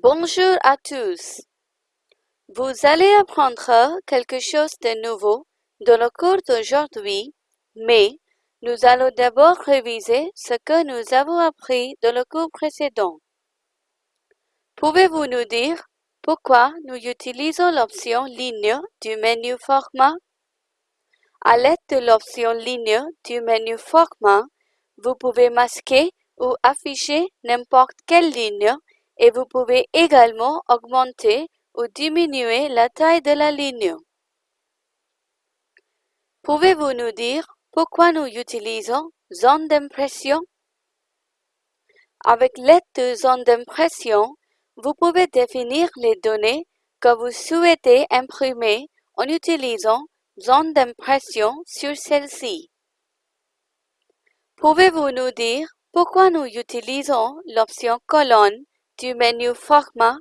Bonjour à tous. Vous allez apprendre quelque chose de nouveau dans le cours d'aujourd'hui, mais nous allons d'abord réviser ce que nous avons appris dans le cours précédent. Pouvez-vous nous dire pourquoi nous utilisons l'option Ligne du menu Format? À l'aide de l'option Ligne du menu Format, vous pouvez masquer ou afficher n'importe quelle ligne et vous pouvez également augmenter ou diminuer la taille de la ligne. Pouvez-vous nous dire pourquoi nous utilisons zone d'impression? Avec l'aide de zone d'impression, vous pouvez définir les données que vous souhaitez imprimer en utilisant zone d'impression sur celle-ci. Pouvez-vous nous dire pourquoi nous utilisons l'option colonne du menu Format?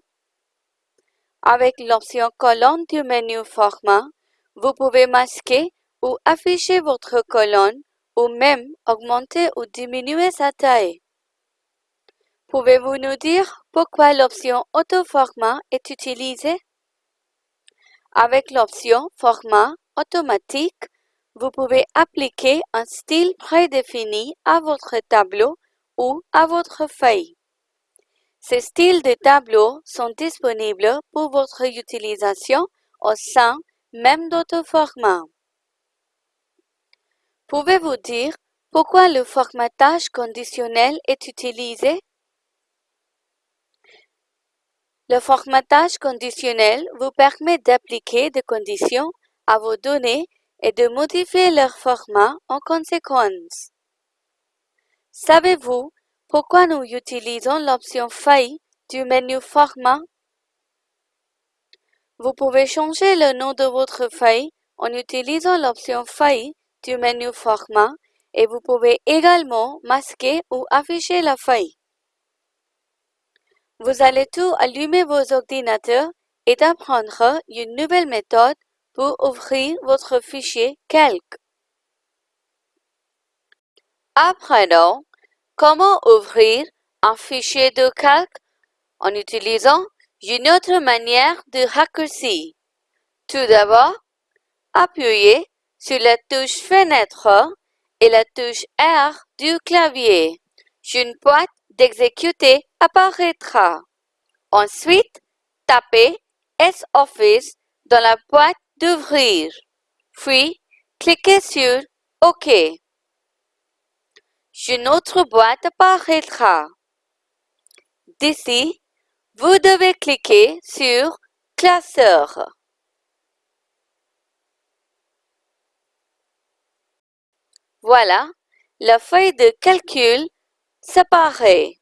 Avec l'option colonne du menu Format, vous pouvez masquer ou afficher votre colonne ou même augmenter ou diminuer sa taille. Pouvez-vous nous dire pourquoi l'option Auto-format est utilisée? Avec l'option Format automatique, vous pouvez appliquer un style prédéfini à votre tableau ou à votre feuille. Ces styles de tableau sont disponibles pour votre utilisation au sein même d'auto-format. Pouvez-vous dire pourquoi le formatage conditionnel est utilisé? Le formatage conditionnel vous permet d'appliquer des conditions à vos données et de modifier leur format en conséquence. Savez-vous pourquoi nous utilisons l'option Feuille du menu Format? Vous pouvez changer le nom de votre feuille en utilisant l'option Feuille du menu Format et vous pouvez également masquer ou afficher la feuille. Vous allez tout allumer vos ordinateurs et apprendre une nouvelle méthode pour ouvrir votre fichier Calc. Apprenons comment ouvrir un fichier de calque en utilisant une autre manière de raccourci. Tout d'abord, appuyez sur la touche Fenêtre et la touche R du clavier. Une boîte d'exécuter apparaîtra. Ensuite, tapez S-Office dans la boîte d'ouvrir. Puis, cliquez sur OK. Une autre boîte apparaîtra. D'ici, vous devez cliquer sur Classeur. Voilà, la feuille de calcul séparée.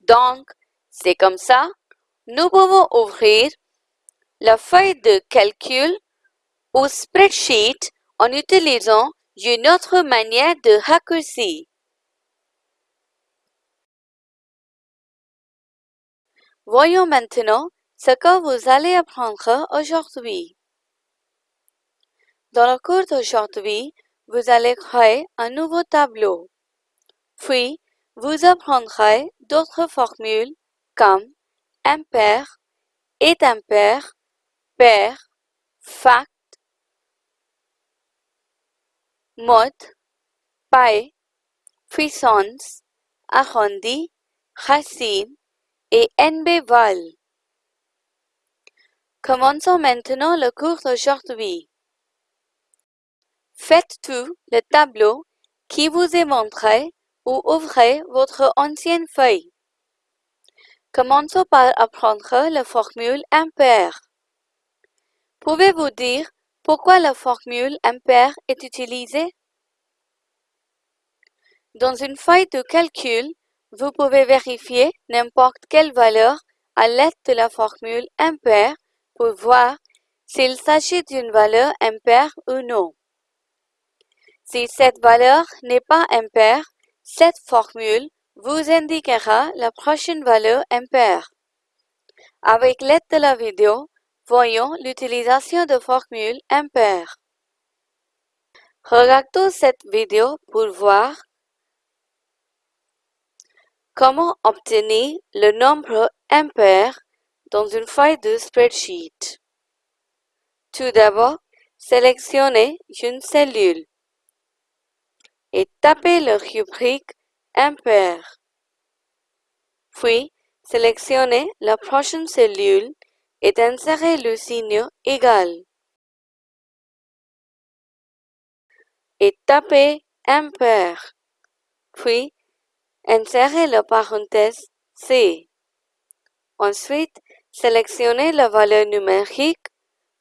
Donc, c'est comme ça, nous pouvons ouvrir la feuille de calcul ou spreadsheet en utilisant une autre manière de raccourci. Voyons maintenant ce que vous allez apprendre aujourd'hui. Dans le cours d'aujourd'hui, vous allez créer un nouveau tableau. Puis, vous apprendrez d'autres formules comme impair, est impair, pair, fact, mode, paille, puissance, arrondi, racine et NB-val. Commençons maintenant le cours d'aujourd'hui. Faites tout le tableau qui vous est montré ou ouvrez votre ancienne feuille. Commençons par apprendre la formule impair. Pouvez-vous dire pourquoi la formule impair est utilisée? Dans une feuille de calcul, vous pouvez vérifier n'importe quelle valeur à l'aide de la formule impair pour voir s'il s'agit d'une valeur impaire ou non. Si cette valeur n'est pas impaire, cette formule vous indiquera la prochaine valeur impaire. Avec l'aide de la vidéo, voyons l'utilisation de formules impaires. Regardons cette vidéo pour voir Comment obtenir le nombre impair dans une feuille de spreadsheet? Tout d'abord, sélectionnez une cellule et tapez le rubrique impair. Puis, sélectionnez la prochaine cellule et insérez le signe égal. Et tapez impair. Puis, insérez la parenthèse C. Ensuite, sélectionnez la valeur numérique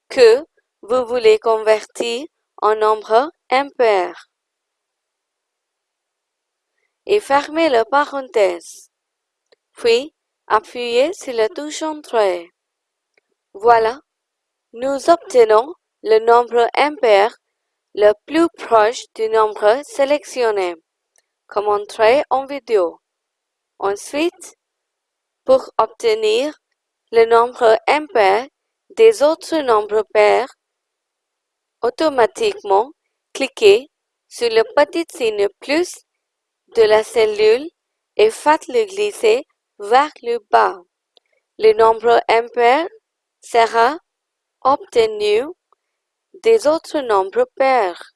que vous voulez convertir en nombre impair et fermez la parenthèse. Puis, appuyez sur la touche Entrée. Voilà, nous obtenons le nombre impair le plus proche du nombre sélectionné, comme montré en vidéo. Ensuite, pour obtenir le nombre impair des autres nombres pairs, automatiquement, cliquez sur le petit signe plus de la cellule et faites-le glisser vers le bas. Le nombre impair sera obtenu des autres nombres pairs,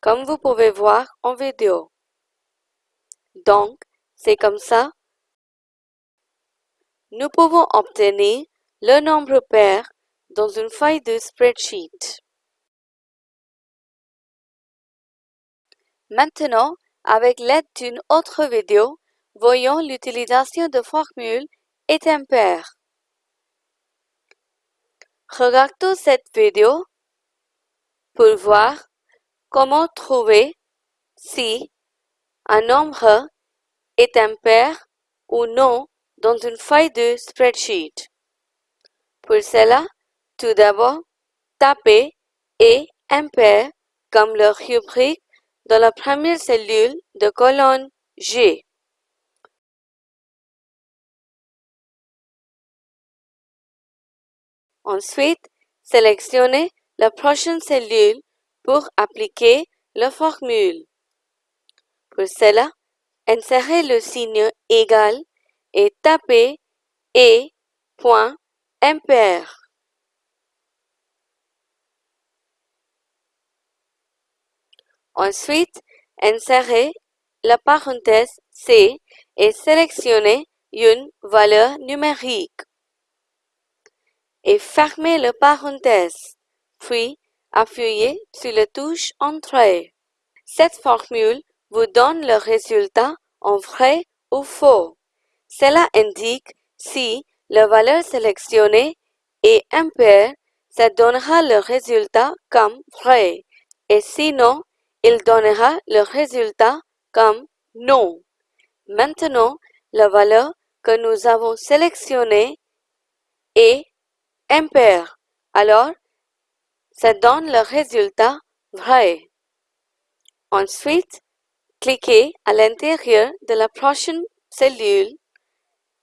comme vous pouvez voir en vidéo. Donc, c'est comme ça. Nous pouvons obtenir le nombre pair dans une feuille de spreadsheet. Maintenant, avec l'aide d'une autre vidéo, voyons l'utilisation de formules et impair. Regardons cette vidéo pour voir comment trouver si un nombre est impair ou non dans une feuille de spreadsheet. Pour cela, tout d'abord, tapez et impair comme le rubrique dans la première cellule de colonne G. Ensuite, sélectionnez la prochaine cellule pour appliquer la formule. Pour cela, insérez le signe égal et tapez et point impair. Ensuite, insérez la parenthèse C et sélectionnez une valeur numérique et fermez la parenthèse, puis appuyez sur la touche Entrée. Cette formule vous donne le résultat en vrai ou faux. Cela indique si la valeur sélectionnée est impair, ça donnera le résultat comme vrai, et sinon, il donnera le résultat comme non. Maintenant, la valeur que nous avons sélectionnée est impair. Alors, ça donne le résultat vrai. Ensuite, cliquez à l'intérieur de la prochaine cellule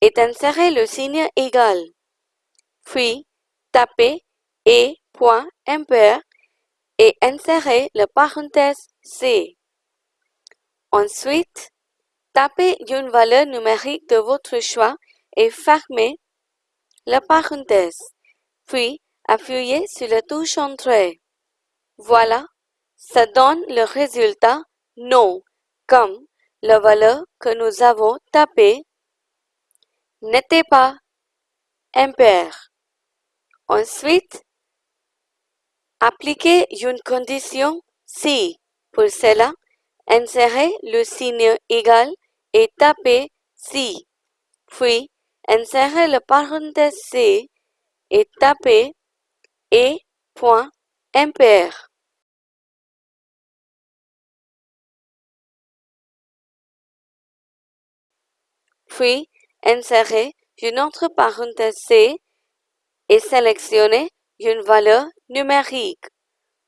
et insérez le signe égal. Puis, tapez et point impair et insérez la parenthèse C. Ensuite, tapez une valeur numérique de votre choix et fermez la parenthèse. Puis, appuyez sur la touche Entrée. Voilà, ça donne le résultat non, comme la valeur que nous avons tapée n'était pas impair. Ensuite, appliquez une condition si. Pour cela, insérez le signe égal et tapez si. Puis, insérez le parenthèse C et tapez et point impair. Puis, insérez une autre parenthèse C et sélectionnez une valeur numérique.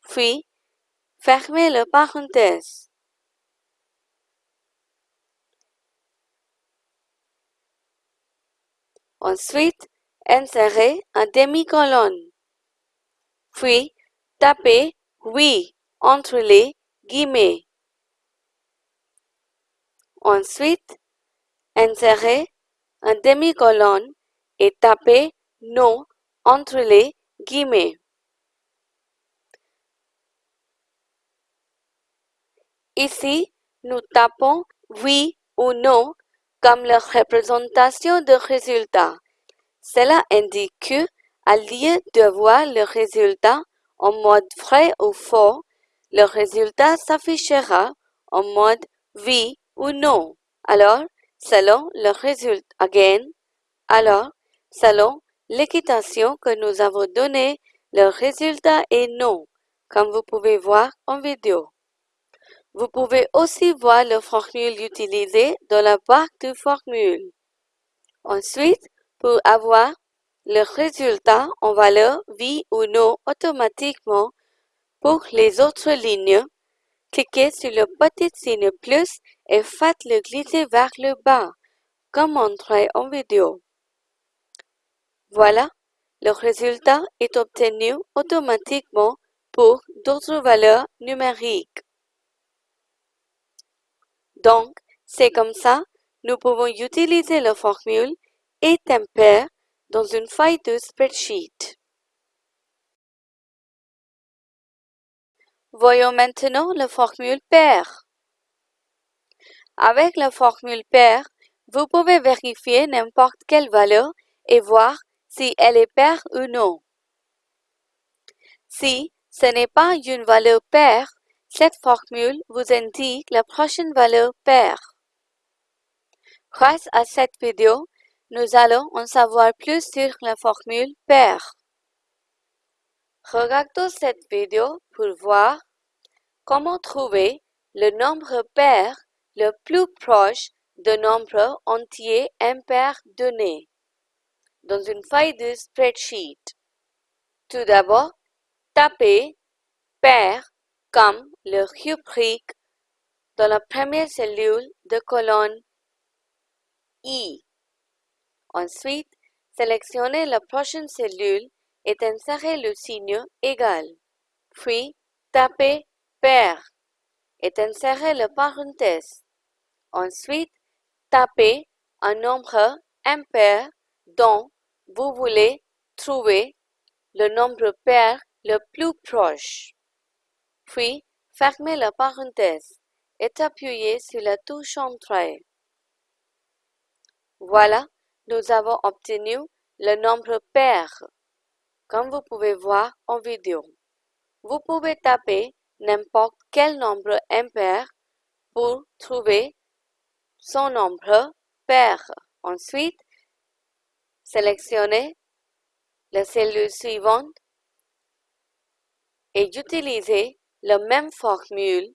Puis, fermez la parenthèse. Ensuite, insérez un demi-colonne. Puis, tapez oui entre les guillemets. Ensuite, insérez un demi-colonne et tapez non entre les guillemets. Ici, nous tapons oui ou non comme la représentation de résultat. Cela indique que, à lieu de voir le résultat en mode vrai ou faux, le résultat s'affichera en mode oui ou non. Alors, selon le résultat, again, alors, selon l'équitation que nous avons donnée, le résultat est non, comme vous pouvez voir en vidéo. Vous pouvez aussi voir le formule utilisé dans la barre de formule. Ensuite, pour avoir le résultat en valeur oui ou non automatiquement pour les autres lignes, cliquez sur le petit signe plus et faites-le glisser vers le bas, comme montré en vidéo. Voilà, le résultat est obtenu automatiquement pour d'autres valeurs numériques. Donc, c'est comme ça, nous pouvons utiliser la formule et tempère dans une feuille de spreadsheet. Voyons maintenant la formule paire. Avec la formule paire, vous pouvez vérifier n'importe quelle valeur et voir si elle est paire ou non. Si ce n'est pas une valeur paire, cette formule vous indique la prochaine valeur paire. Grâce à cette vidéo, nous allons en savoir plus sur la formule paire. Regardons cette vidéo pour voir comment trouver le nombre pair le plus proche de nombre entier impair donné dans une feuille de spreadsheet. Tout d'abord, tapez paire comme le rubrique dans la première cellule de colonne I. Ensuite, sélectionnez la prochaine cellule et insérez le signe égal. Puis, tapez paire et insérez le parenthèse. Ensuite, tapez un nombre impair dont vous voulez trouver le nombre pair le plus proche. Puis, fermez la parenthèse et appuyez sur la touche Entrée. Voilà, nous avons obtenu le nombre pair, comme vous pouvez voir en vidéo. Vous pouvez taper n'importe quel nombre impair pour trouver son nombre pair. Ensuite, sélectionnez la cellule suivante et utilisez la même formule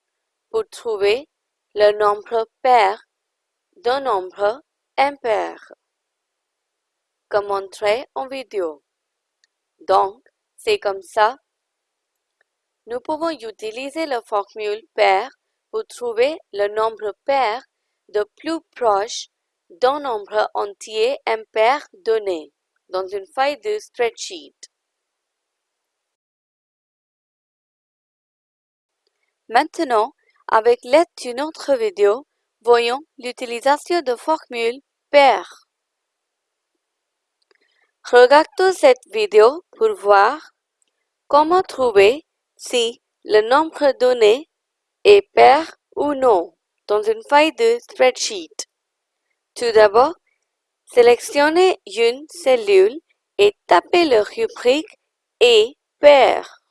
pour trouver le nombre pair d'un nombre impair, comme montré en vidéo. Donc, c'est comme ça. Nous pouvons utiliser la formule pair pour trouver le nombre pair de plus proche d'un nombre entier impair donné dans une feuille de spreadsheet. Maintenant, avec l'aide d'une autre vidéo, voyons l'utilisation de formule paire. Regardons cette vidéo pour voir comment trouver si le nombre donné est pair ou non dans une feuille de spreadsheet. Tout d'abord, sélectionnez une cellule et tapez le rubrique et paire.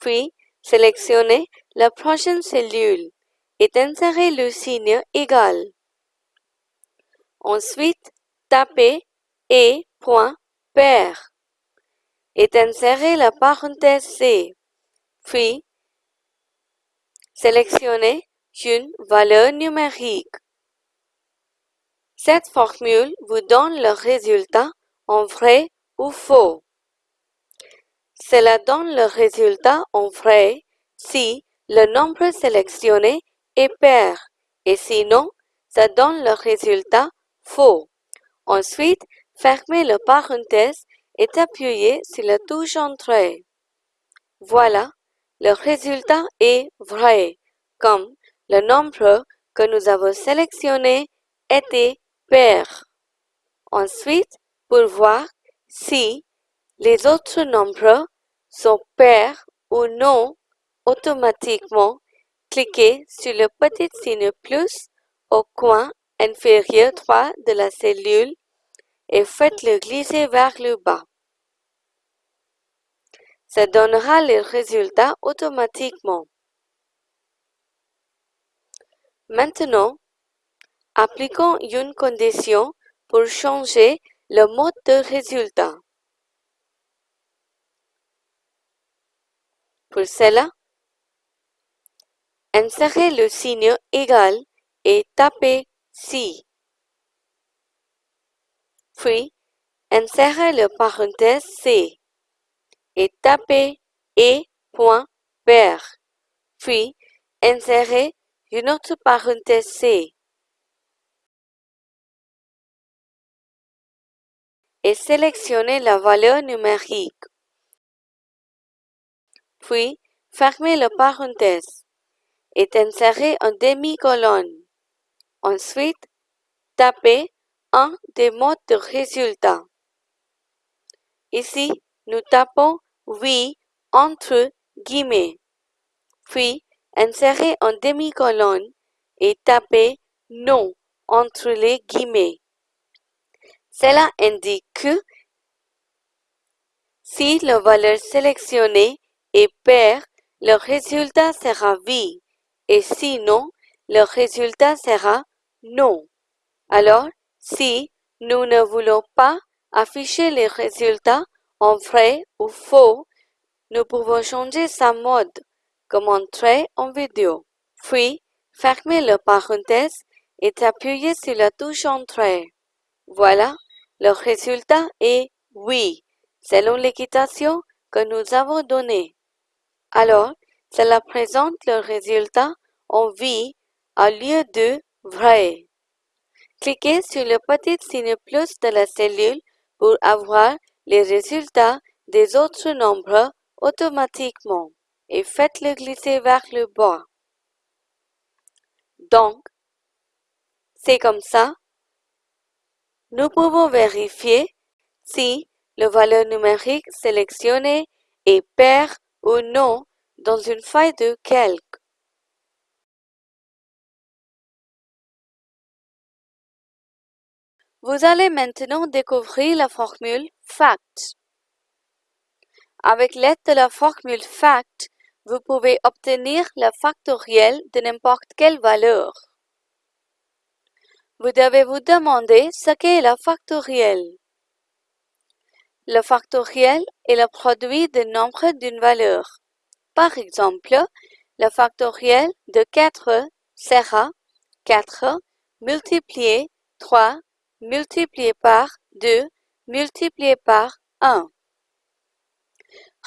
Puis, sélectionnez la prochaine cellule et insérez le signe égal. Ensuite, tapez et et insérez la parenthèse C. Puis, sélectionnez une valeur numérique. Cette formule vous donne le résultat en vrai ou faux. Cela donne le résultat en vrai si le nombre sélectionné est pair et sinon, ça donne le résultat faux. Ensuite, fermez le parenthèse et appuyez sur la touche Entrée. Voilà, le résultat est vrai, comme le nombre que nous avons sélectionné était pair. Ensuite, pour voir si les autres nombres sont pairs ou non, automatiquement, cliquez sur le petit signe plus au coin inférieur droit de la cellule et faites-le glisser vers le bas. Ça donnera les résultats automatiquement. Maintenant, appliquons une condition pour changer le mode de résultat. Pour cela, insérez le signe égal et tapez si. Puis, insérez le parenthèse C et tapez e.pair. Puis, insérez une autre parenthèse C et sélectionnez la valeur numérique. Puis, fermez la parenthèse et insérez un demi-colonne. Ensuite, tapez un des modes de résultat. Ici, nous tapons oui entre guillemets. Puis, insérez un demi-colonne et tapez non entre les guillemets. Cela indique que si la valeur sélectionnée est paire, le résultat sera oui et sinon, le résultat sera non. Alors, si nous ne voulons pas afficher les résultats en vrai ou faux, nous pouvons changer sa mode, comme montré en vidéo. Puis, fermez la parenthèse et appuyez sur la touche Entrée. Voilà, le résultat est oui, selon l'équitation que nous avons donnée. Alors, cela présente le résultat en vie au lieu de vrai. Cliquez sur le petit signe plus de la cellule pour avoir les résultats des autres nombres automatiquement et faites-le glisser vers le bas. Donc, c'est comme ça. Nous pouvons vérifier si la valeur numérique sélectionnée est paire ou non dans une feuille de calque. Vous allez maintenant découvrir la formule FACT. Avec l'aide de la formule FACT, vous pouvez obtenir le factoriel de n'importe quelle valeur. Vous devez vous demander ce qu'est le factoriel. Le factoriel est le produit de nombres d'une valeur. Par exemple, le factoriel de 4 sera 4 multiplié 3 multiplié par 2 multiplié par 1.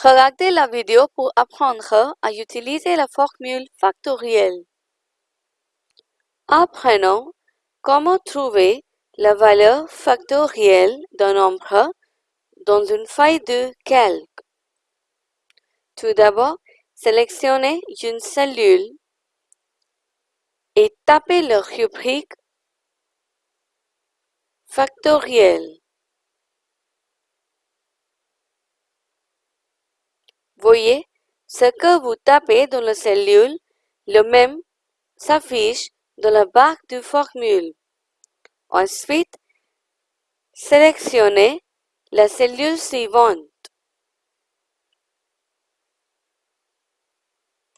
Regardez la vidéo pour apprendre à utiliser la formule factorielle. Apprenons comment trouver la valeur factorielle d'un nombre dans une feuille de calque. Tout d'abord, sélectionnez une cellule et tapez le rubrique factoriel. Voyez, ce que vous tapez dans la cellule, le même s'affiche dans la barre de formule. Ensuite, sélectionnez la cellule suivante.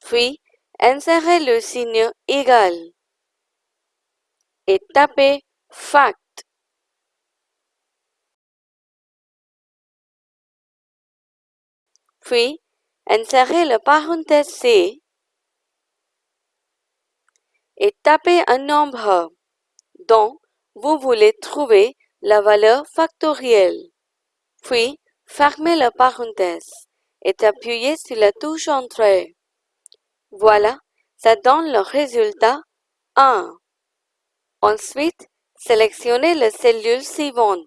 Puis, insérez le signe égal et tapez fact. Puis, insérez le parenthèse C et tapez un nombre dont vous voulez trouver la valeur factorielle. Puis, fermez la parenthèse et appuyez sur la touche Entrée. Voilà, ça donne le résultat 1. Ensuite, sélectionnez la cellule suivante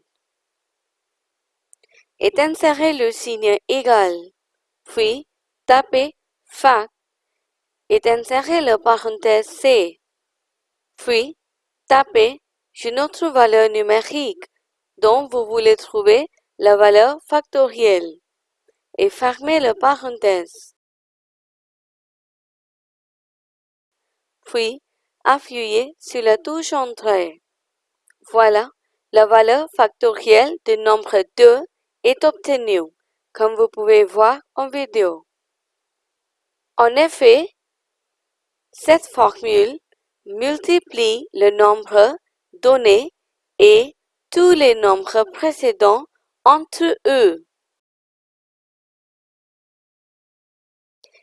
et insérez le signe égal puis tapez fact et insérez la parenthèse C. Puis, tapez une autre valeur numérique dont vous voulez trouver la valeur factorielle et fermez la parenthèse. Puis, appuyez sur la touche Entrée. Voilà, la valeur factorielle du nombre 2 est obtenue, comme vous pouvez voir en vidéo. En effet, cette formule multiplie le nombre donné et tous les nombres précédents entre eux.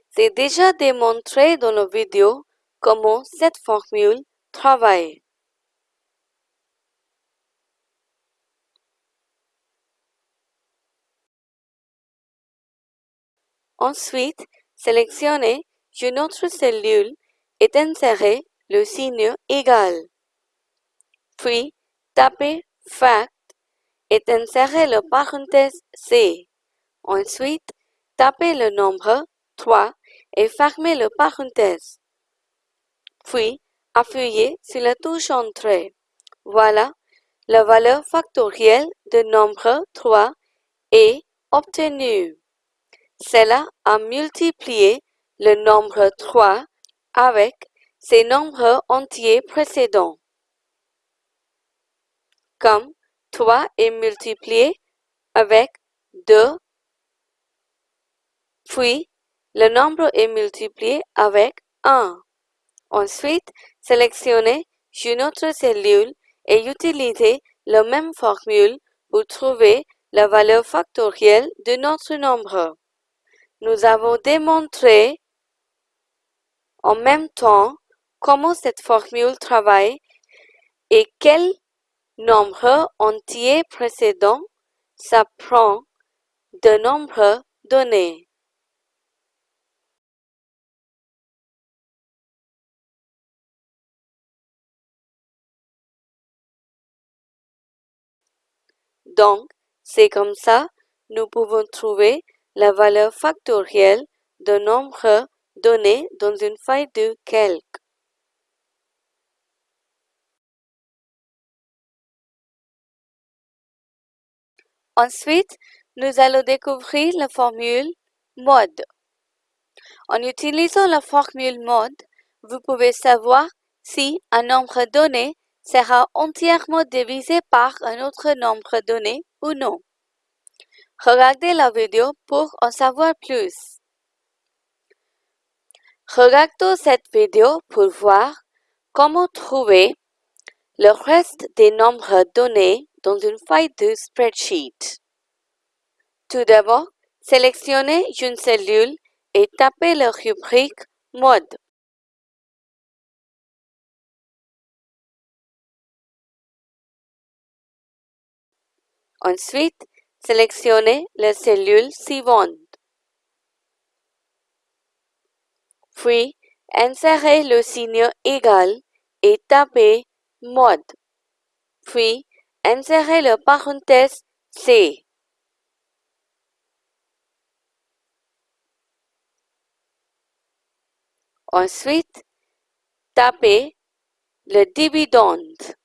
C'est déjà démontré dans la vidéo comment cette formule travaille. Ensuite, sélectionnez une autre cellule et insérez le signe égal. Puis, tapez Fact et insérez le parenthèse C. Ensuite, tapez le nombre 3 et fermez le parenthèse. Puis, appuyez sur la touche Entrée. Voilà, la valeur factorielle du nombre 3 est obtenue. Cela a multiplié le nombre 3 avec ses nombres entiers précédents. Comme 3 est multiplié avec 2, puis le nombre est multiplié avec 1. Ensuite, sélectionnez une autre cellule et utilisez la même formule pour trouver la valeur factorielle de notre nombre. Nous avons démontré en même temps comment cette formule travaille et quel nombre entier précédent s'apprend de nombre donné. Donc, c'est comme ça, nous pouvons trouver la valeur factorielle d'un nombre donné dans une feuille de calque. Ensuite, nous allons découvrir la formule mode. En utilisant la formule mode, vous pouvez savoir si un nombre donné sera entièrement divisé par un autre nombre donné ou non. Regardez la vidéo pour en savoir plus. Regardons cette vidéo pour voir comment trouver le reste des nombres donnés dans une feuille de spreadsheet. Tout d'abord, sélectionnez une cellule et tapez la rubrique Mode. Ensuite, sélectionnez la cellule suivante. Puis, insérez le signe égal et tapez Mode. Puis, insérez le parenthèse C. Ensuite, tapez le dividende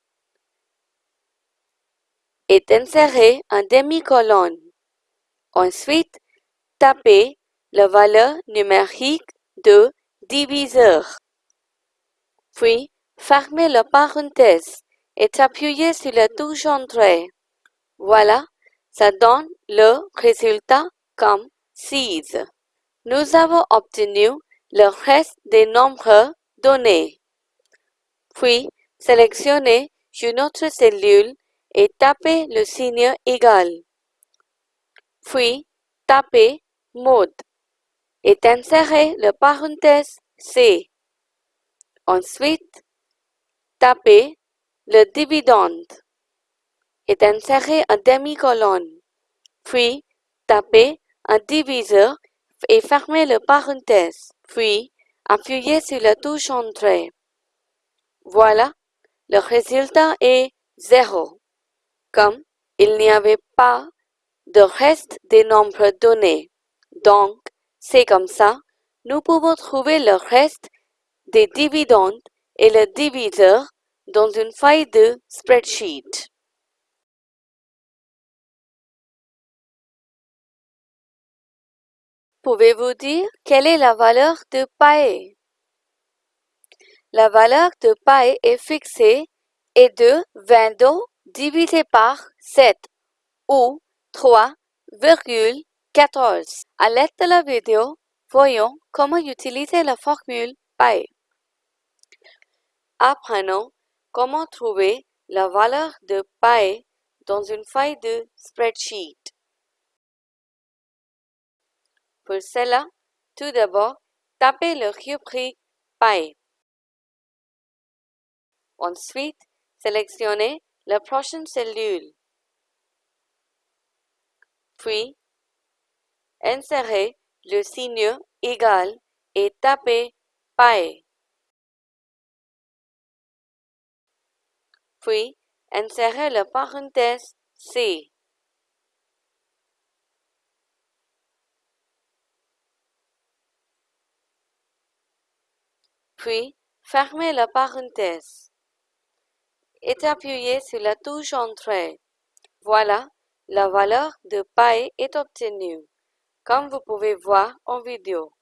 et insérez un demi-colonne. Ensuite, tapez la valeur numérique de diviseur. Puis, fermez la parenthèse et appuyez sur la touche Entrée. Voilà, ça donne le résultat comme 6. Nous avons obtenu le reste des nombres donnés. Puis, sélectionnez une autre cellule et tapez le signe égal. Puis, tapez mode et insérez le parenthèse C. Ensuite, tapez le dividende et insérez un demi-colonne. Puis, tapez un diviseur et fermez le parenthèse. Puis, appuyez sur la touche Entrée. Voilà, le résultat est 0. Comme il n'y avait pas de reste des nombres donnés. Donc, c'est comme ça, nous pouvons trouver le reste des dividendes et le diviseur dans une feuille de spreadsheet. Pouvez-vous dire quelle est la valeur de paille? La valeur de paille est fixée et de 22 divisé par 7 ou 3,14. À l'aide de la vidéo, voyons comment utiliser la formule paille. Apprenons comment trouver la valeur de paille dans une feuille de spreadsheet. Pour cela, tout d'abord, tapez le rubrique paille. Ensuite, sélectionnez la prochaine cellule. Puis, insérez le signe égal et tapez paille. Puis, insérez la parenthèse C. Puis, fermez la parenthèse et appuyez sur la touche Entrée. Voilà, la valeur de paille est obtenue, comme vous pouvez voir en vidéo.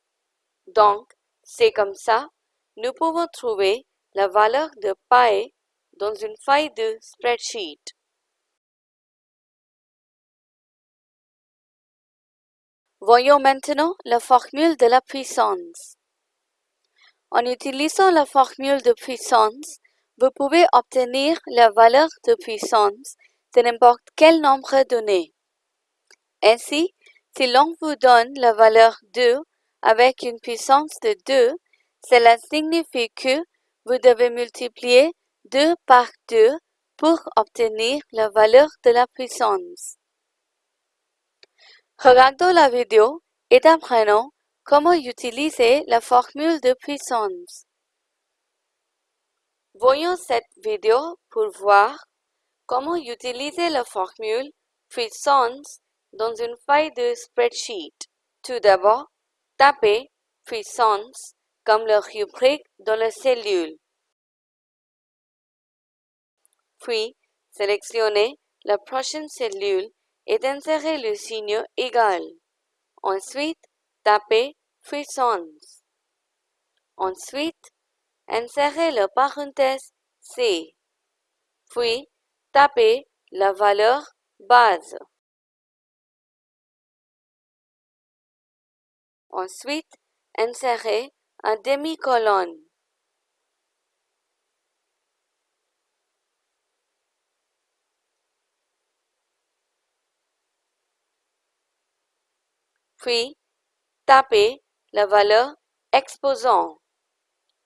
Donc, c'est comme ça, nous pouvons trouver la valeur de paille dans une feuille de spreadsheet. Voyons maintenant la formule de la puissance. En utilisant la formule de puissance, vous pouvez obtenir la valeur de puissance de n'importe quel nombre donné. Ainsi, si l'on vous donne la valeur 2 avec une puissance de 2, cela signifie que vous devez multiplier 2 par 2 pour obtenir la valeur de la puissance. Regardons la vidéo et apprenons Comment utiliser la formule de puissance Voyons cette vidéo pour voir comment utiliser la formule puissance dans une feuille de spreadsheet. Tout d'abord, tapez puissance comme le rubrique dans la cellule. Puis, sélectionnez la prochaine cellule et insérez le signe égal. Ensuite, tapez puissance. Ensuite, insérez le parenthèse C, puis tapez la valeur base. Ensuite, insérez un demi-colonne. Puis, tapez la valeur exposant,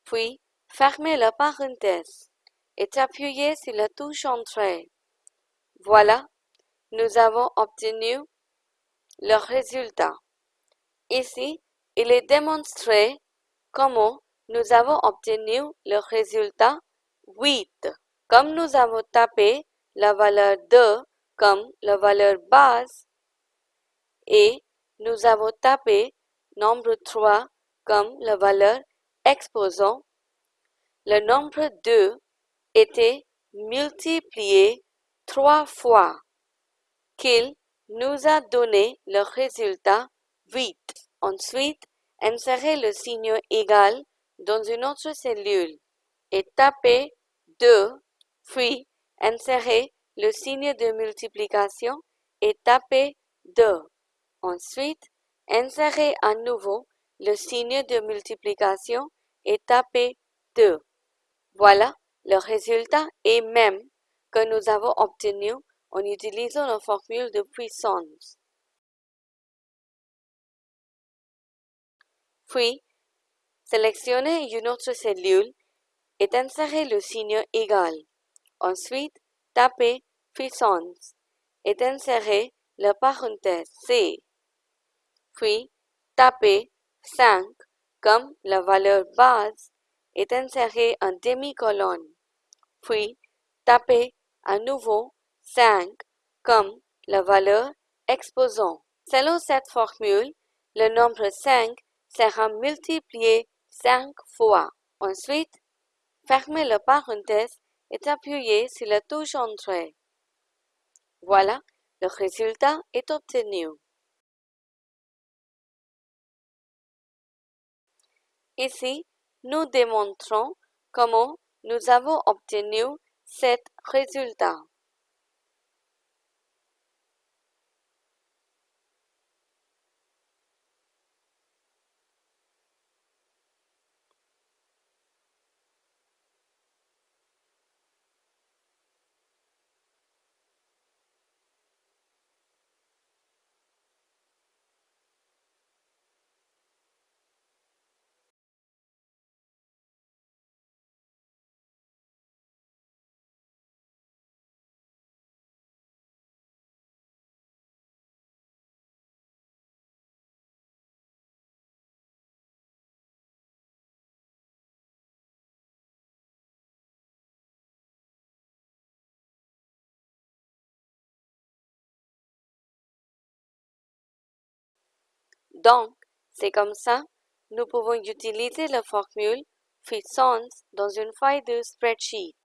puis fermez la parenthèse et appuyez sur la touche Entrée. Voilà, nous avons obtenu le résultat. Ici, il est démontré comment nous avons obtenu le résultat 8. Comme nous avons tapé la valeur 2 comme la valeur base et nous avons tapé nombre 3 comme la valeur exposant, le nombre 2 était multiplié trois fois, qu'il nous a donné le résultat 8. Ensuite, insérez le signe égal dans une autre cellule et tapez 2, puis insérez le signe de multiplication et tapez 2. Ensuite, Insérez à nouveau le signe de multiplication et tapez 2. Voilà, le résultat est même que nous avons obtenu en utilisant la formule de puissance. Puis, sélectionnez une autre cellule et insérez le signe égal. Ensuite, tapez puissance et insérez la parenthèse C puis tapez 5 comme la valeur base et insérez un demi-colonne. Puis tapez à nouveau 5 comme la valeur exposant. Selon cette formule, le nombre 5 sera multiplié 5 fois. Ensuite, fermez la parenthèse et appuyez sur la touche Entrée. Voilà, le résultat est obtenu. Ici, nous démontrons comment nous avons obtenu cet résultat. Donc, c'est comme ça, nous pouvons utiliser la formule puissance dans une feuille de spreadsheet.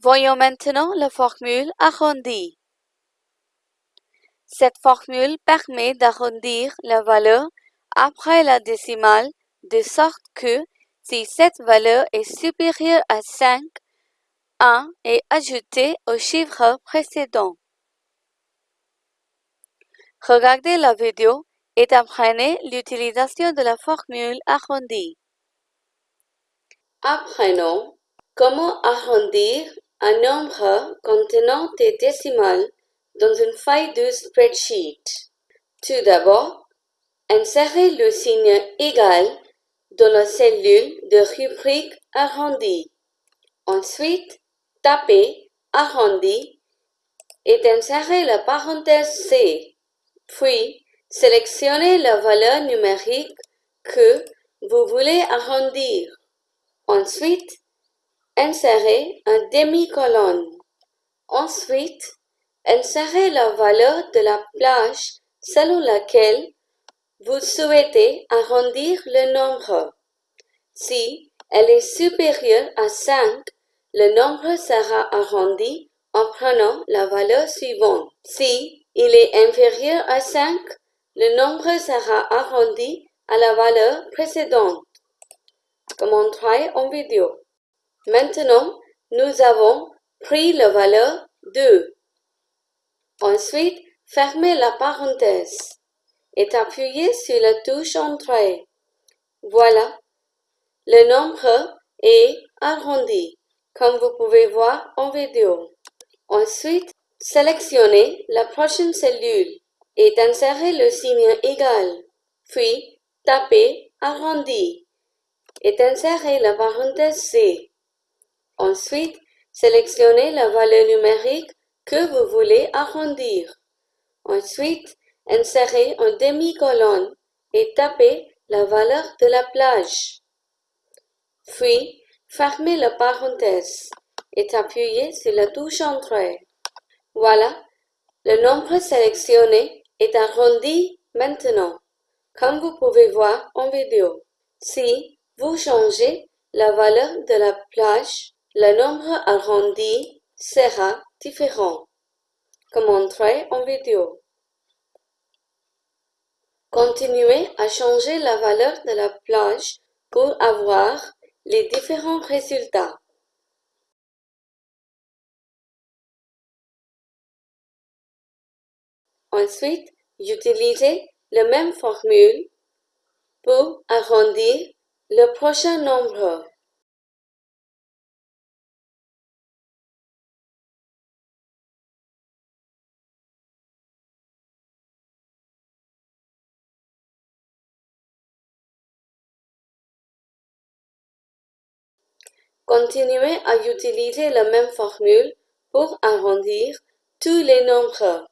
Voyons maintenant la formule arrondie. Cette formule permet d'arrondir la valeur après la décimale de sorte que si cette valeur est supérieure à 5, 1 est ajouté au chiffre précédent. Regardez la vidéo et apprenez l'utilisation de la formule arrondie. Apprenons comment arrondir un nombre contenant des décimales dans une feuille de spreadsheet. Tout d'abord, insérez le signe égal dans la cellule de rubrique arrondie. Ensuite, tapez arrondi et insérez la parenthèse C. Puis, sélectionnez la valeur numérique que vous voulez arrondir. Ensuite, insérez un demi-colonne. Ensuite, insérez la valeur de la plage selon laquelle vous souhaitez arrondir le nombre. Si elle est supérieure à 5, le nombre sera arrondi en prenant la valeur suivante. Si il est inférieur à 5, le nombre sera arrondi à la valeur précédente, comme montré en vidéo. Maintenant, nous avons pris la valeur 2. Ensuite, fermez la parenthèse et appuyez sur la touche Entrée. Voilà, le nombre est arrondi comme vous pouvez voir en vidéo. Ensuite, sélectionnez la prochaine cellule et insérez le signe égal. Puis, tapez arrondi et insérez la parenthèse C. Ensuite, sélectionnez la valeur numérique que vous voulez arrondir. Ensuite, insérez un demi-colonne et tapez la valeur de la plage. Puis, Fermez la parenthèse et appuyez sur la touche Entrée. Voilà, le nombre sélectionné est arrondi maintenant, comme vous pouvez voir en vidéo. Si vous changez la valeur de la plage, le nombre arrondi sera différent, comme montré en vidéo. Continuez à changer la valeur de la plage pour avoir les différents résultats. Ensuite, utilisez la même formule pour arrondir le prochain nombre. Continuez à utiliser la même formule pour arrondir tous les nombres,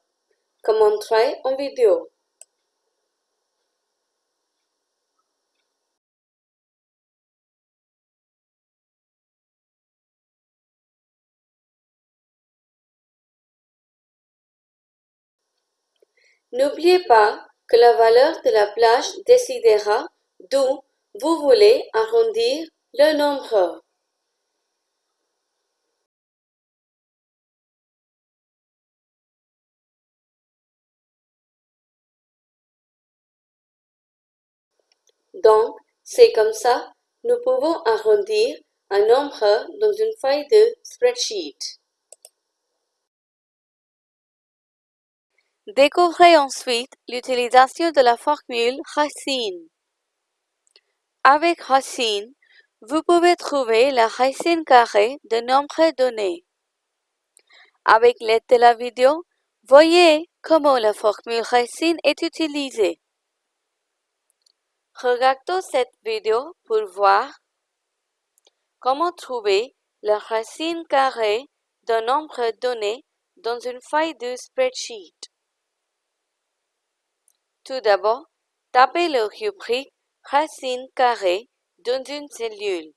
comme montré en vidéo. N'oubliez pas que la valeur de la plage décidera d'où vous voulez arrondir le nombre. Donc, c'est comme ça, nous pouvons arrondir un nombre dans une feuille de spreadsheet. Découvrez ensuite l'utilisation de la formule racine. Avec racine, vous pouvez trouver la racine carrée de nombre donné. Avec l'aide de la vidéo, voyez comment la formule racine est utilisée. Regardez cette vidéo pour voir comment trouver la racine carrée d'un nombre donné dans une feuille de spreadsheet. Tout d'abord, tapez le rubrique racine carrée dans une cellule.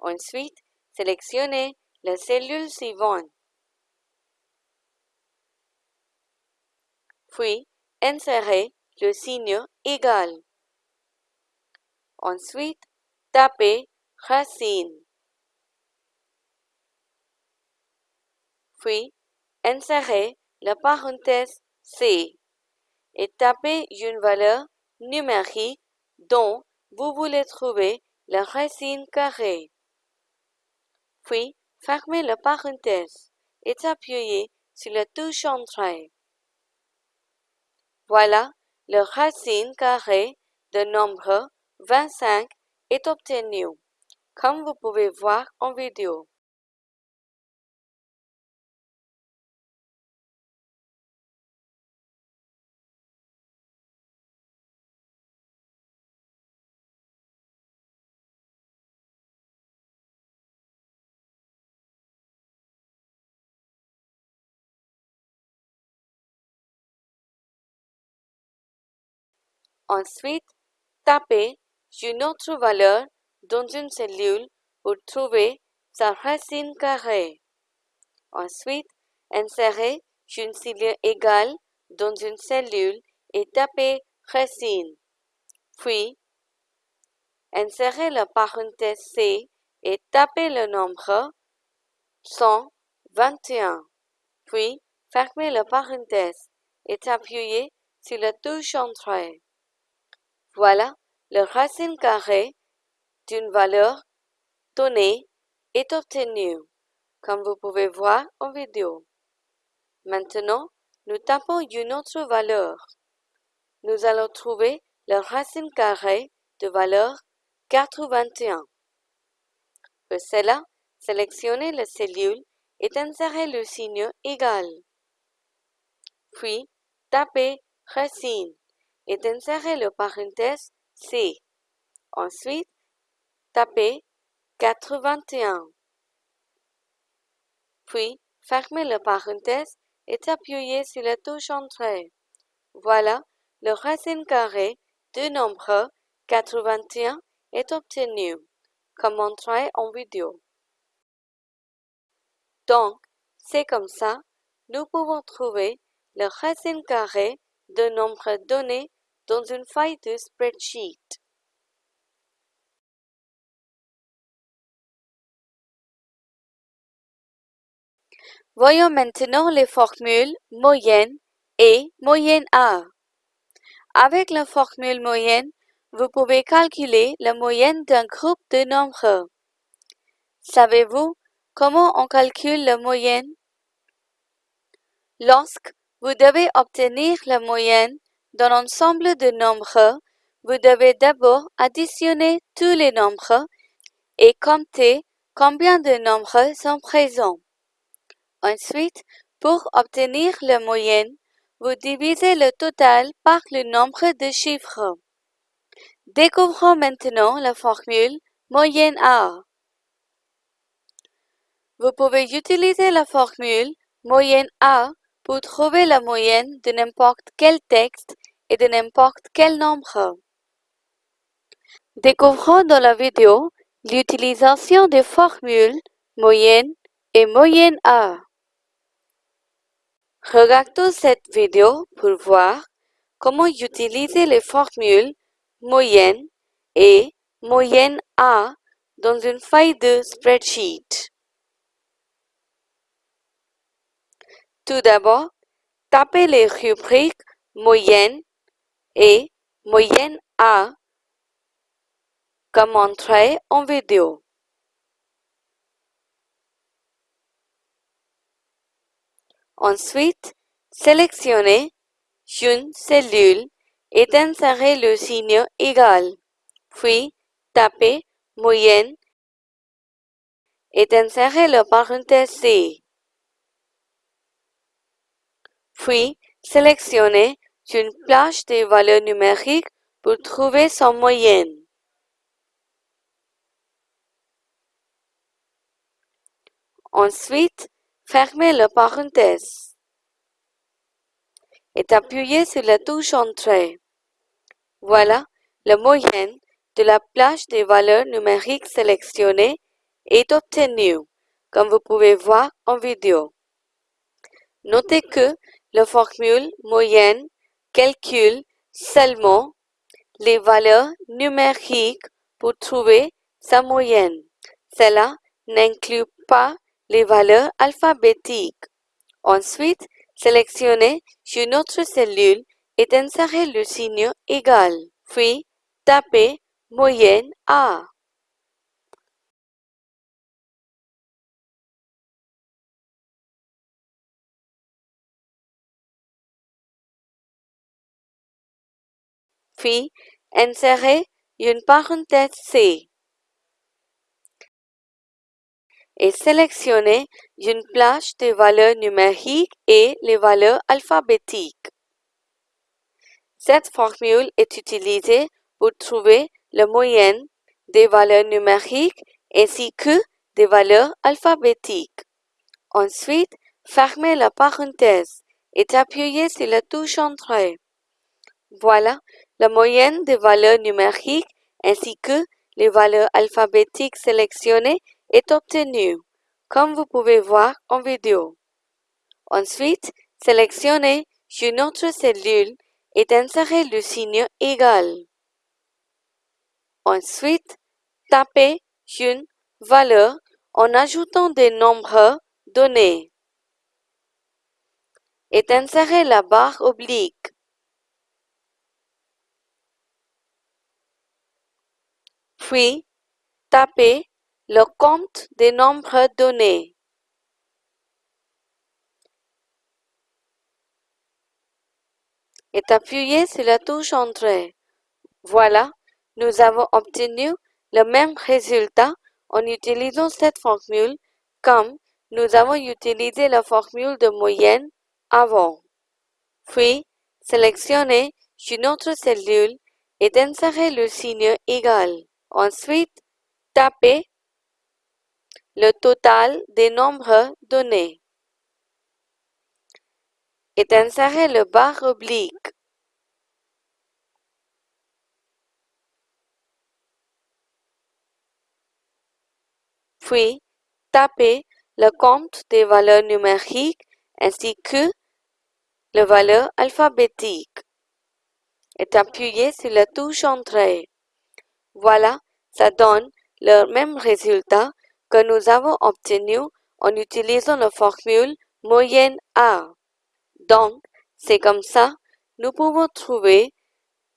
Ensuite, sélectionnez la cellule suivante. Puis, insérez le signe égal. Ensuite, tapez racine. Puis, insérez la parenthèse C et tapez une valeur numérique dont vous voulez trouver la racine carrée. Puis, fermez la parenthèse et appuyez sur la touche Entrée. Voilà, la racine carrée de nombre 25 est obtenue, comme vous pouvez voir en vidéo. Ensuite, tapez une autre valeur dans une cellule pour trouver sa racine carrée. Ensuite, insérez une signe égale dans une cellule et tapez racine. Puis, insérez la parenthèse C et tapez le nombre 121. Puis, fermez la parenthèse et appuyez sur la touche Entrée. Voilà, la racine carrée d'une valeur donnée est obtenue, comme vous pouvez voir en vidéo. Maintenant, nous tapons une autre valeur. Nous allons trouver la racine carrée de valeur 81. Pour cela, sélectionnez la cellule et insérez le signe égal. Puis, tapez racine et insérez le parenthèse C. Ensuite, tapez 81. Puis, fermez le parenthèse et appuyez sur la touche Entrée. Voilà, le racine carrée du nombre 81 est obtenu, comme montré en vidéo. Donc, c'est comme ça, nous pouvons trouver le racine carrée d'un nombre donné dans une feuille de spreadsheet. Voyons maintenant les formules moyenne et moyenne A. Avec la formule moyenne, vous pouvez calculer la moyenne d'un groupe de nombres. Savez-vous comment on calcule la moyenne? Lorsque vous devez obtenir la moyenne d'un ensemble de nombres, vous devez d'abord additionner tous les nombres et compter combien de nombres sont présents. Ensuite, pour obtenir la moyenne, vous divisez le total par le nombre de chiffres. Découvrons maintenant la formule moyenne A. Vous pouvez utiliser la formule moyenne A pour trouver la moyenne de n'importe quel texte et de n'importe quel nombre. Découvrons dans la vidéo l'utilisation des formules moyenne et moyenne A. Regardons cette vidéo pour voir comment utiliser les formules moyenne et moyenne A dans une feuille de spreadsheet. Tout d'abord, tapez les rubriques moyenne et moyenne A comme entrée en vidéo. Ensuite, sélectionnez une cellule et insérez le signe égal, puis tapez moyenne et insérez le parenthèse C. Puis, sélectionnez une plage de valeurs numériques pour trouver son moyenne. Ensuite, fermez le parenthèse et appuyez sur la touche Entrée. Voilà, la moyenne de la plage des valeurs numériques sélectionnées est obtenue, comme vous pouvez voir en vidéo. Notez que la formule moyenne calcule seulement les valeurs numériques pour trouver sa moyenne. Cela n'inclut pas les valeurs alphabétiques. Ensuite, sélectionnez une autre cellule et insérez le signe égal, puis tapez moyenne A. Puis, insérez une parenthèse C et sélectionnez une plage de valeurs numériques et les valeurs alphabétiques. Cette formule est utilisée pour trouver la moyenne des valeurs numériques ainsi que des valeurs alphabétiques. Ensuite, fermez la parenthèse et appuyez sur la touche Entrée. Voilà, la moyenne des valeurs numériques ainsi que les valeurs alphabétiques sélectionnées est obtenue, comme vous pouvez voir en vidéo. Ensuite, sélectionnez une autre cellule et insérez le signe égal. Ensuite, tapez une valeur en ajoutant des nombres donnés et insérez la barre oblique. Puis, tapez le compte des nombres donnés. et appuyez sur la touche Entrée. Voilà, nous avons obtenu le même résultat en utilisant cette formule comme nous avons utilisé la formule de moyenne avant. Puis, sélectionnez une autre cellule et insérez le signe égal. Ensuite, tapez le total des nombres donnés et insérez le barre oblique. Puis, tapez le compte des valeurs numériques ainsi que les valeurs alphabétiques et appuyez sur la touche Entrée. Voilà, ça donne le même résultat que nous avons obtenu en utilisant la formule moyenne A. Donc, c'est comme ça, nous pouvons trouver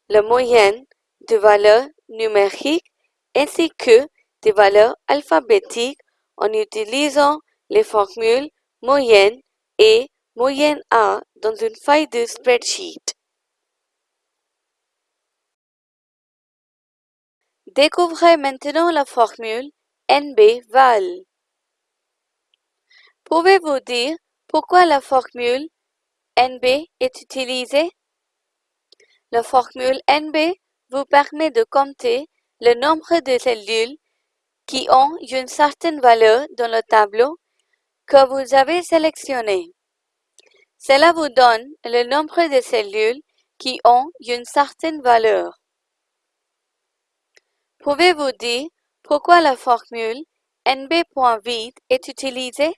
la moyenne de valeurs numériques ainsi que des valeurs alphabétiques en utilisant les formules moyenne et moyenne A dans une feuille de spreadsheet. Découvrez maintenant la formule NB-val. Pouvez-vous dire pourquoi la formule NB est utilisée? La formule NB vous permet de compter le nombre de cellules qui ont une certaine valeur dans le tableau que vous avez sélectionné. Cela vous donne le nombre de cellules qui ont une certaine valeur. Pouvez-vous dire pourquoi la formule nb.vide est utilisée?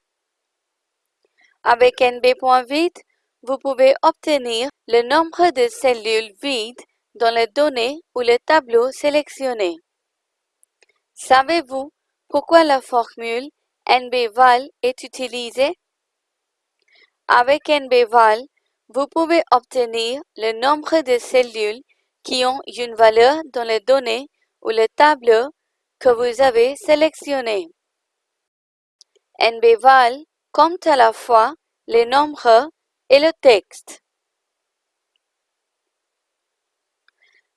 Avec nb.vide, vous pouvez obtenir le nombre de cellules vides dans les données ou le tableau sélectionné. Savez-vous pourquoi la formule NBVAL est utilisée? Avec NBVAL, vous pouvez obtenir le nombre de cellules qui ont une valeur dans les données ou le tableau que vous avez sélectionné. NBVAL compte à la fois les nombres et le texte.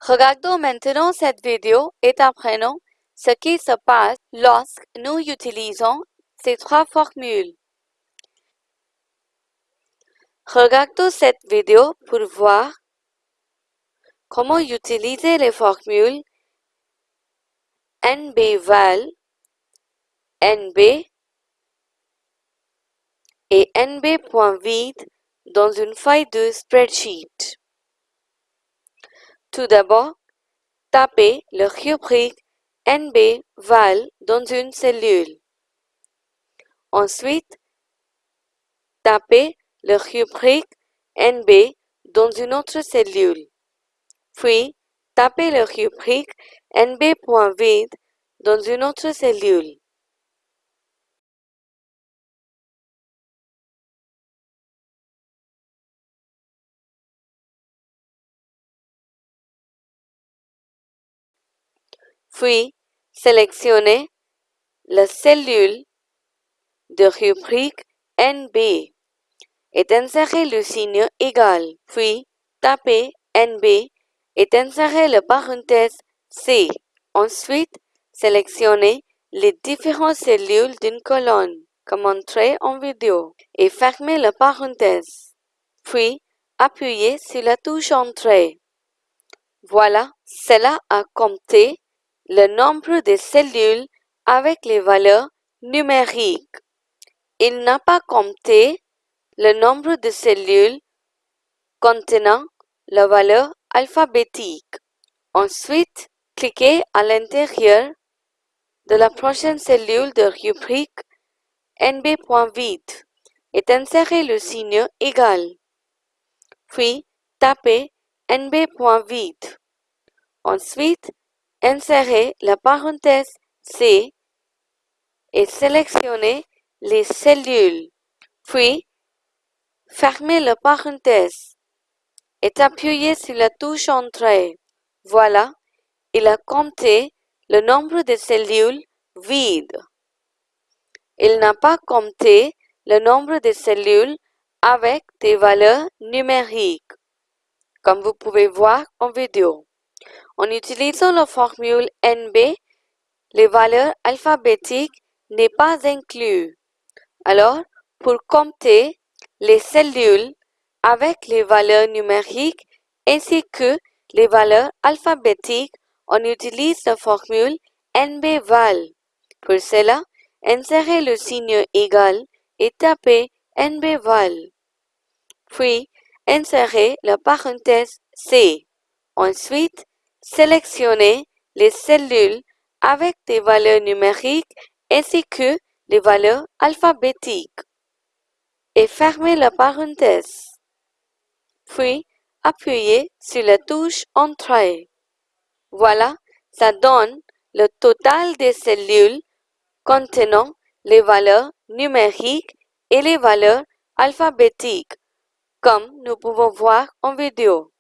Regardons maintenant cette vidéo et apprenons ce qui se passe lorsque nous utilisons ces trois formules. Regardons cette vidéo pour voir comment utiliser les formules NBVAL, NB et NB.vide dans une feuille de spreadsheet. Tout d'abord, tapez le rubrique NB val dans une cellule. Ensuite, tapez le rubrique NB dans une autre cellule. Puis, tapez le rubrique NB.vide dans une autre cellule. Puis, sélectionnez la cellule de rubrique NB et insérez le signe égal. Puis, tapez NB et insérez la parenthèse C. Ensuite, sélectionnez les différentes cellules d'une colonne, comme montré en vidéo, et fermez la parenthèse. Puis, appuyez sur la touche Entrée. Voilà, cela a compté le nombre de cellules avec les valeurs numériques. Il n'a pas compté le nombre de cellules contenant la valeur alphabétique. Ensuite, cliquez à l'intérieur de la prochaine cellule de rubrique nb.vide et insérez le signe égal. Puis, tapez nb.vide. Ensuite, Insérez la parenthèse C et sélectionnez les cellules. Puis, fermez la parenthèse et appuyez sur la touche Entrée. Voilà, il a compté le nombre de cellules vides. Il n'a pas compté le nombre de cellules avec des valeurs numériques, comme vous pouvez voir en vidéo. En utilisant la formule NB, les valeurs alphabétiques n'est pas inclus. Alors, pour compter les cellules avec les valeurs numériques ainsi que les valeurs alphabétiques, on utilise la formule NBVAL. Pour cela, insérez le signe égal et tapez NBVAL. Puis, insérez la parenthèse C. Ensuite, Sélectionnez les cellules avec des valeurs numériques ainsi que les valeurs alphabétiques et fermez la parenthèse. Puis, appuyez sur la touche Entrée. Voilà, ça donne le total des cellules contenant les valeurs numériques et les valeurs alphabétiques, comme nous pouvons voir en vidéo.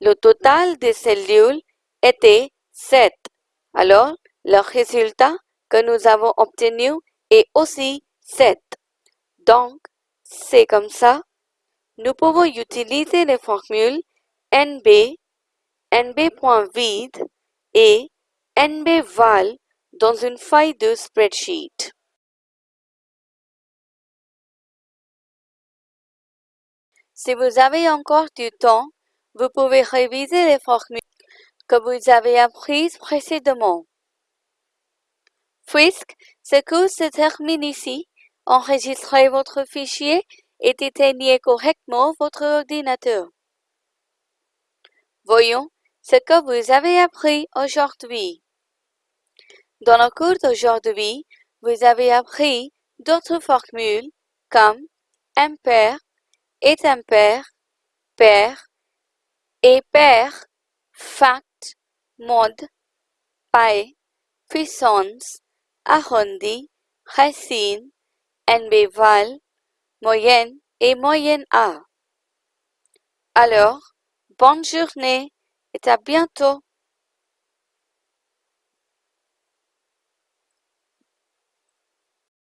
Le total des cellules était 7. Alors, le résultat que nous avons obtenu est aussi 7. Donc, c'est comme ça. Nous pouvons utiliser les formules NB, NB.vide et NBVAL dans une feuille de spreadsheet. Si vous avez encore du temps, vous pouvez réviser les formules que vous avez apprises précédemment. Puisque ce cours se termine ici, enregistrez votre fichier et éteignez correctement votre ordinateur. Voyons ce que vous avez appris aujourd'hui. Dans le cours d'aujourd'hui, vous avez appris d'autres formules comme impair, est impair, pair, et pair, fact, mode, paille, puissance, arrondi, racine, NB moyenne et moyenne A. Alors, bonne journée à bientôt.